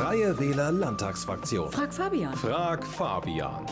Freie Wähler Landtagsfraktion. Frag Fabian. Frag Fabian.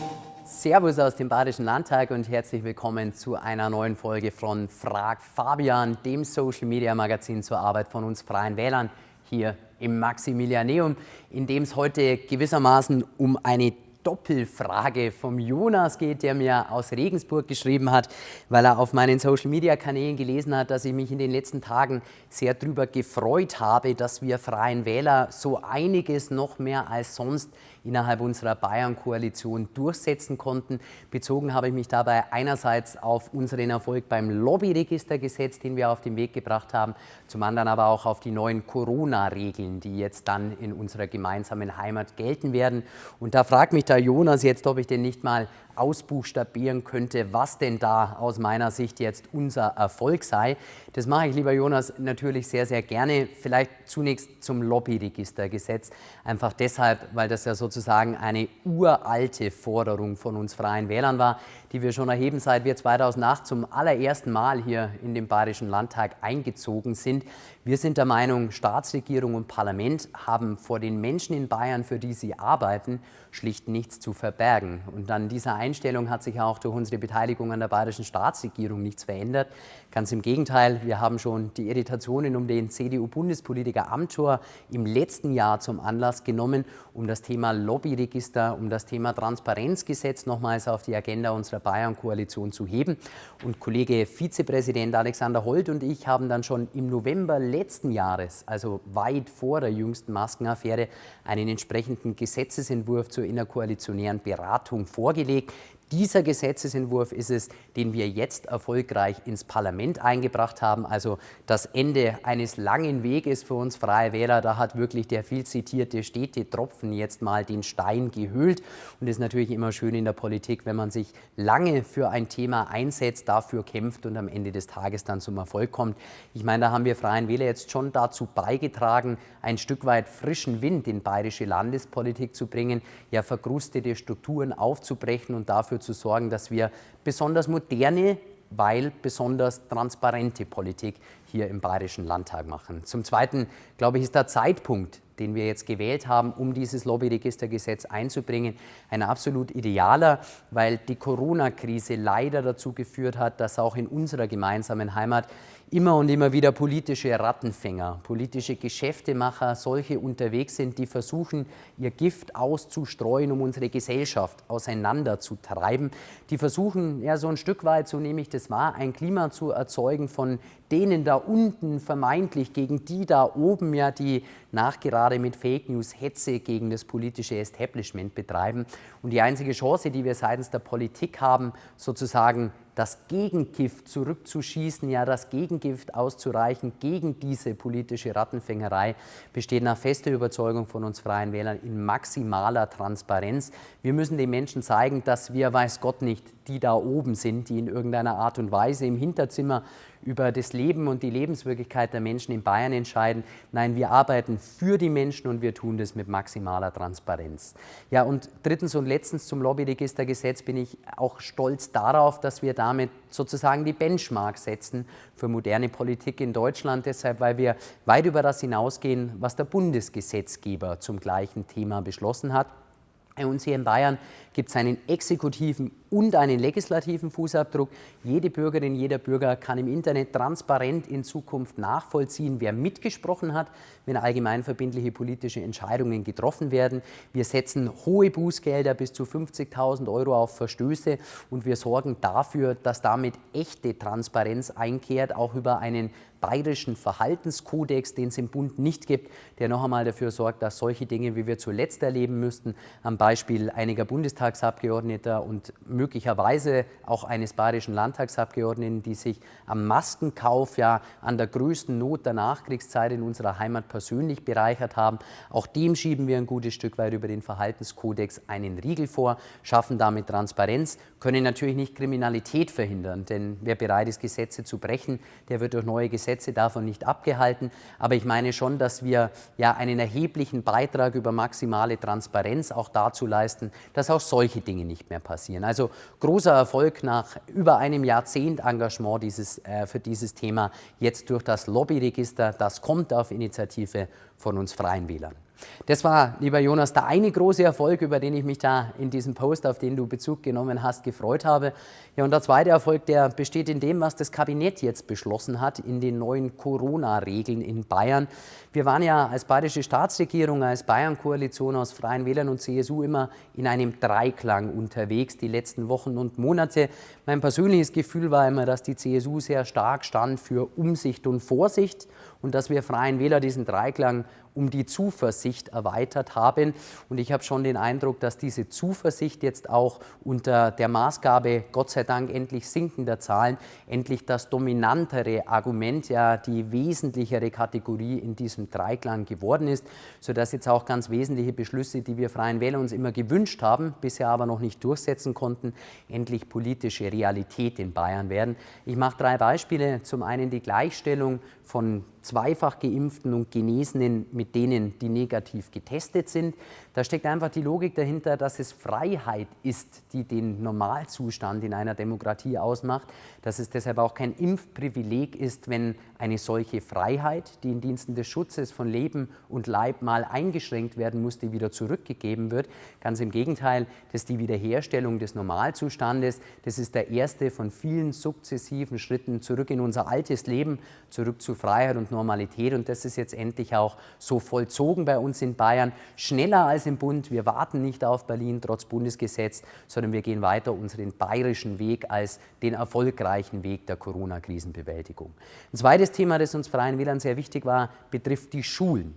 Servus aus dem Badischen Landtag und herzlich willkommen zu einer neuen Folge von Frag Fabian, dem Social Media Magazin zur Arbeit von uns Freien Wählern hier im Maximilianeum, in dem es heute gewissermaßen um eine Doppelfrage vom Jonas geht, der mir aus Regensburg geschrieben hat, weil er auf meinen Social-Media-Kanälen gelesen hat, dass ich mich in den letzten Tagen sehr darüber gefreut habe, dass wir Freien Wähler so einiges noch mehr als sonst innerhalb unserer Bayern-Koalition durchsetzen konnten. Bezogen habe ich mich dabei einerseits auf unseren Erfolg beim Lobbyregistergesetz, den wir auf den Weg gebracht haben, zum anderen aber auch auf die neuen Corona-Regeln, die jetzt dann in unserer gemeinsamen Heimat gelten werden. Und da fragt mich der Jonas jetzt, ob ich denn nicht mal ausbuchstabieren könnte, was denn da aus meiner Sicht jetzt unser Erfolg sei. Das mache ich, lieber Jonas, natürlich sehr, sehr gerne. Vielleicht zunächst zum Lobbyregistergesetz. Einfach deshalb, weil das ja sozusagen eine uralte Forderung von uns Freien Wählern war, die wir schon erheben, seit wir 2008 zum allerersten Mal hier in den Bayerischen Landtag eingezogen sind. Wir sind der Meinung, Staatsregierung und Parlament haben vor den Menschen in Bayern, für die sie arbeiten, schlicht nichts zu verbergen. Und an dieser Einstellung hat sich auch durch unsere Beteiligung an der bayerischen Staatsregierung nichts verändert. Ganz im Gegenteil, wir haben schon die Irritationen um den CDU-Bundespolitiker Amthor im letzten Jahr zum Anlass genommen, um das Thema Lobbyregister, um das Thema Transparenzgesetz nochmals auf die Agenda unserer Bayern-Koalition zu heben. Und Kollege Vizepräsident Alexander Holt und ich haben dann schon im November letzten Jahres, also weit vor der jüngsten Maskenaffäre, einen entsprechenden Gesetzesentwurf zur innerkoalitionären Beratung vorgelegt, dieser Gesetzesentwurf ist es, den wir jetzt erfolgreich ins Parlament eingebracht haben. Also das Ende eines langen Weges für uns Freie Wähler. Da hat wirklich der viel zitierte Städtetropfen jetzt mal den Stein gehüllt. Und es ist natürlich immer schön in der Politik, wenn man sich lange für ein Thema einsetzt, dafür kämpft und am Ende des Tages dann zum Erfolg kommt. Ich meine, da haben wir Freien Wähler jetzt schon dazu beigetragen, ein Stück weit frischen Wind in bayerische Landespolitik zu bringen, ja verkrustete Strukturen aufzubrechen und dafür dafür zu sorgen, dass wir besonders moderne, weil besonders transparente Politik hier im Bayerischen Landtag machen. Zum Zweiten, glaube ich, ist der Zeitpunkt, den wir jetzt gewählt haben, um dieses Lobbyregistergesetz einzubringen, ein absolut idealer, weil die Corona-Krise leider dazu geführt hat, dass auch in unserer gemeinsamen Heimat immer und immer wieder politische Rattenfänger, politische Geschäftemacher, solche unterwegs sind, die versuchen, ihr Gift auszustreuen, um unsere Gesellschaft auseinanderzutreiben. Die versuchen, ja, so ein Stück weit, so nehme ich das wahr, ein Klima zu erzeugen von denen da unten vermeintlich gegen die da oben, ja, die nachgerade mit Fake News Hetze gegen das politische Establishment betreiben. Und die einzige Chance, die wir seitens der Politik haben, sozusagen das Gegengift zurückzuschießen, ja das Gegengift auszureichen gegen diese politische Rattenfängerei, besteht nach fester Überzeugung von uns Freien Wählern in maximaler Transparenz. Wir müssen den Menschen zeigen, dass wir, weiß Gott nicht, die da oben sind, die in irgendeiner Art und Weise im Hinterzimmer über das Leben und die Lebenswirklichkeit der Menschen in Bayern entscheiden. Nein, wir arbeiten für die Menschen und wir tun das mit maximaler Transparenz. Ja, und drittens und letztens zum Lobbyregistergesetz bin ich auch stolz darauf, dass wir damit sozusagen die Benchmark setzen für moderne Politik in Deutschland. Deshalb, weil wir weit über das hinausgehen, was der Bundesgesetzgeber zum gleichen Thema beschlossen hat. Bei uns hier in Bayern gibt es einen exekutiven und einen legislativen Fußabdruck. Jede Bürgerin, jeder Bürger kann im Internet transparent in Zukunft nachvollziehen, wer mitgesprochen hat, wenn allgemeinverbindliche politische Entscheidungen getroffen werden. Wir setzen hohe Bußgelder bis zu 50.000 Euro auf Verstöße und wir sorgen dafür, dass damit echte Transparenz einkehrt, auch über einen bayerischen Verhaltenskodex, den es im Bund nicht gibt, der noch einmal dafür sorgt, dass solche Dinge, wie wir zuletzt erleben müssten, am Beispiel einiger Bundestagsabgeordneter und möglicherweise auch eines bayerischen Landtagsabgeordneten, die sich am Maskenkauf ja an der größten Not der Nachkriegszeit in unserer Heimat persönlich bereichert haben. Auch dem schieben wir ein gutes Stück weit über den Verhaltenskodex einen Riegel vor, schaffen damit Transparenz, können natürlich nicht Kriminalität verhindern, denn wer bereit ist, Gesetze zu brechen, der wird durch neue Gesetze davon nicht abgehalten. Aber ich meine schon, dass wir ja einen erheblichen Beitrag über maximale Transparenz auch dazu leisten, dass auch solche Dinge nicht mehr passieren. Also großer Erfolg nach über einem Jahrzehnt Engagement dieses, äh, für dieses Thema jetzt durch das Lobbyregister. Das kommt auf Initiative von uns Freien Wählern. Das war, lieber Jonas, der eine große Erfolg, über den ich mich da in diesem Post, auf den du Bezug genommen hast, gefreut habe. Ja, und der zweite Erfolg, der besteht in dem, was das Kabinett jetzt beschlossen hat, in den neuen Corona-Regeln in Bayern. Wir waren ja als bayerische Staatsregierung, als Bayern-Koalition aus Freien Wählern und CSU immer in einem Dreiklang unterwegs, die letzten Wochen und Monate. Mein persönliches Gefühl war immer, dass die CSU sehr stark stand für Umsicht und Vorsicht und dass wir Freien Wähler diesen Dreiklang um die Zuversicht erweitert haben. Und ich habe schon den Eindruck, dass diese Zuversicht jetzt auch unter der Maßgabe, Gott sei Dank endlich sinkender Zahlen, endlich das dominantere Argument, ja die wesentlichere Kategorie in diesem Dreiklang geworden ist, sodass jetzt auch ganz wesentliche Beschlüsse, die wir Freien Wähler uns immer gewünscht haben, bisher aber noch nicht durchsetzen konnten, endlich politische Realität in Bayern werden. Ich mache drei Beispiele. Zum einen die Gleichstellung von zweifach geimpften und Genesenen mit denen, die negativ getestet sind. Da steckt einfach die Logik dahinter, dass es Freiheit ist, die den Normalzustand in einer Demokratie ausmacht, dass es deshalb auch kein Impfprivileg ist, wenn eine solche Freiheit, die in Diensten des Schutzes von Leben und Leib mal eingeschränkt werden musste, wieder zurückgegeben wird. Ganz im Gegenteil, das ist die Wiederherstellung des Normalzustandes. Das ist der erste von vielen sukzessiven Schritten zurück in unser altes Leben, zurück zu Freiheit und Normalität. Und das ist jetzt endlich auch so vollzogen bei uns in Bayern, schneller als im Bund. Wir warten nicht auf Berlin trotz Bundesgesetz, sondern wir gehen weiter unseren bayerischen Weg als den erfolgreichen Weg der Corona-Krisenbewältigung. Ein zweites Thema, das uns Freien Wählern sehr wichtig war, betrifft die Schulen.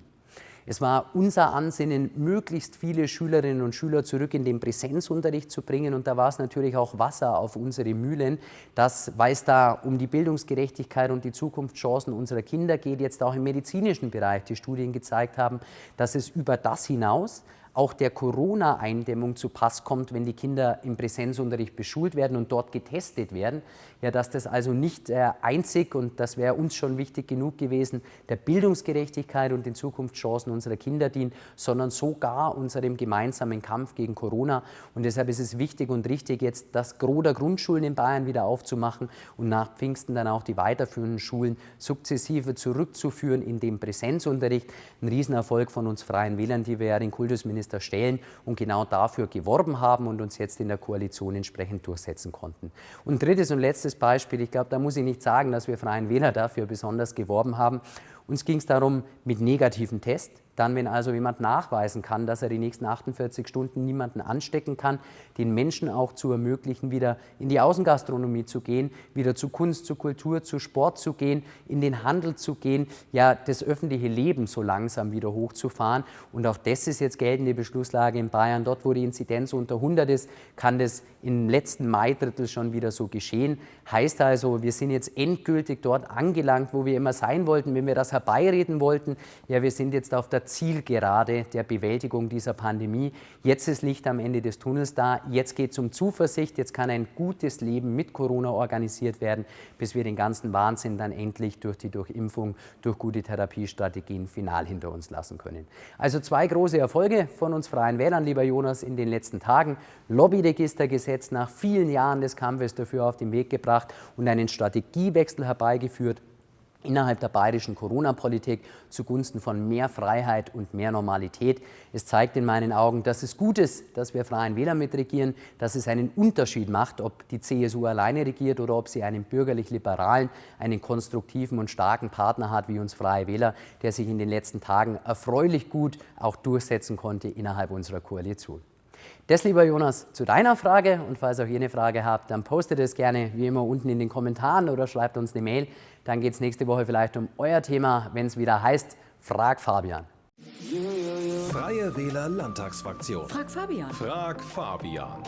Es war unser Ansinnen, möglichst viele Schülerinnen und Schüler zurück in den Präsenzunterricht zu bringen. Und da war es natürlich auch Wasser auf unsere Mühlen, dass, weil es da um die Bildungsgerechtigkeit und die Zukunftschancen unserer Kinder geht, jetzt auch im medizinischen Bereich die Studien gezeigt haben, dass es über das hinaus auch der Corona-Eindämmung zu Pass kommt, wenn die Kinder im Präsenzunterricht beschult werden und dort getestet werden. Ja, dass das also nicht äh, einzig, und das wäre uns schon wichtig genug gewesen, der Bildungsgerechtigkeit und den Zukunftschancen unserer Kinder dient, sondern sogar unserem gemeinsamen Kampf gegen Corona. Und deshalb ist es wichtig und richtig, jetzt das Gros der Grundschulen in Bayern wieder aufzumachen und nach Pfingsten dann auch die weiterführenden Schulen sukzessive zurückzuführen in den Präsenzunterricht. Ein Riesenerfolg von uns Freien Wählern, die wir ja den Kultusminister Finanzminister stellen und genau dafür geworben haben und uns jetzt in der Koalition entsprechend durchsetzen konnten. Und drittes und letztes Beispiel, ich glaube, da muss ich nicht sagen, dass wir Freien Wähler dafür besonders geworben haben. Uns ging es darum, mit negativen Tests dann, wenn also jemand nachweisen kann, dass er die nächsten 48 Stunden niemanden anstecken kann, den Menschen auch zu ermöglichen, wieder in die Außengastronomie zu gehen, wieder zu Kunst, zu Kultur, zu Sport zu gehen, in den Handel zu gehen, ja, das öffentliche Leben so langsam wieder hochzufahren. Und auch das ist jetzt geltende Beschlusslage in Bayern. Dort, wo die Inzidenz unter 100 ist, kann das im letzten Mai-Drittel schon wieder so geschehen. Heißt also, wir sind jetzt endgültig dort angelangt, wo wir immer sein wollten, wenn wir das herbeireden wollten. Ja, wir sind jetzt auf der der Zielgerade der Bewältigung dieser Pandemie. Jetzt ist Licht am Ende des Tunnels da. Jetzt geht es um Zuversicht. Jetzt kann ein gutes Leben mit Corona organisiert werden, bis wir den ganzen Wahnsinn dann endlich durch die Durchimpfung, durch gute Therapiestrategien final hinter uns lassen können. Also zwei große Erfolge von uns Freien Wählern, lieber Jonas, in den letzten Tagen. Lobbyregistergesetz nach vielen Jahren des Kampfes dafür auf den Weg gebracht und einen Strategiewechsel herbeigeführt innerhalb der bayerischen Corona-Politik zugunsten von mehr Freiheit und mehr Normalität. Es zeigt in meinen Augen, dass es gut ist, dass wir Freien Wähler mitregieren, dass es einen Unterschied macht, ob die CSU alleine regiert oder ob sie einen bürgerlich-liberalen, einen konstruktiven und starken Partner hat wie uns Freie Wähler, der sich in den letzten Tagen erfreulich gut auch durchsetzen konnte innerhalb unserer Koalition. Das, lieber Jonas, zu deiner Frage. Und falls auch ihr eine Frage habt, dann postet es gerne wie immer unten in den Kommentaren oder schreibt uns eine Mail. Dann geht es nächste Woche vielleicht um euer Thema, wenn es wieder heißt, Frag Fabian. Freie Wähler Landtagsfraktion. Frag Fabian. Frag Fabian.